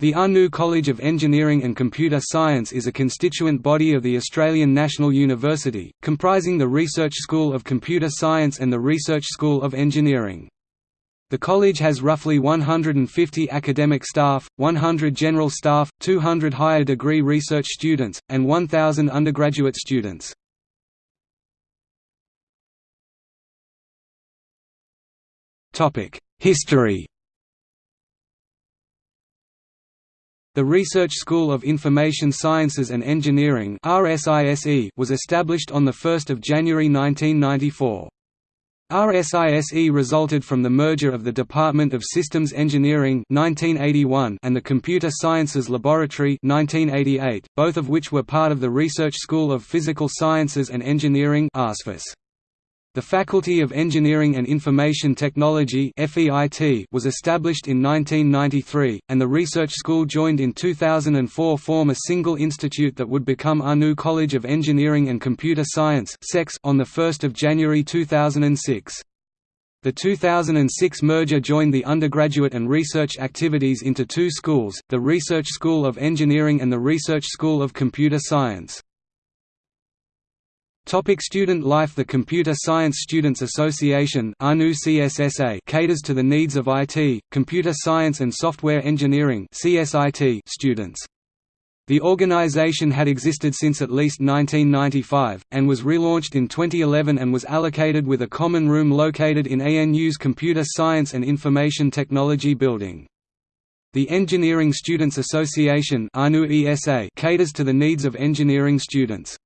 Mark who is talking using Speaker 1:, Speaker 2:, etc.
Speaker 1: The ANU College of Engineering and Computer Science is a constituent body of the Australian National University, comprising the Research School of Computer Science and the Research School of Engineering. The college has roughly 150 academic staff, 100 general staff, 200 higher degree research students, and 1,000 undergraduate students. History The Research School of Information Sciences and Engineering was established on 1 January 1994. RSISE resulted from the merger of the Department of Systems Engineering 1981 and the Computer Sciences Laboratory 1988, both of which were part of the Research School of Physical Sciences and Engineering ASPHES. The Faculty of Engineering and Information Technology was established in 1993, and the Research School joined in 2004 form a single institute that would become ANU College of Engineering and Computer Science on 1 January 2006. The 2006 merger joined the undergraduate and research activities into two schools, the Research School of Engineering and the Research School of Computer Science. Topic student life The Computer Science Students Association caters to the needs of IT, computer science and software engineering students. The organization had existed since at least 1995, and was relaunched in 2011 and was allocated with a common room located in ANU's Computer Science and Information Technology building. The Engineering Students Association caters to the needs of engineering students.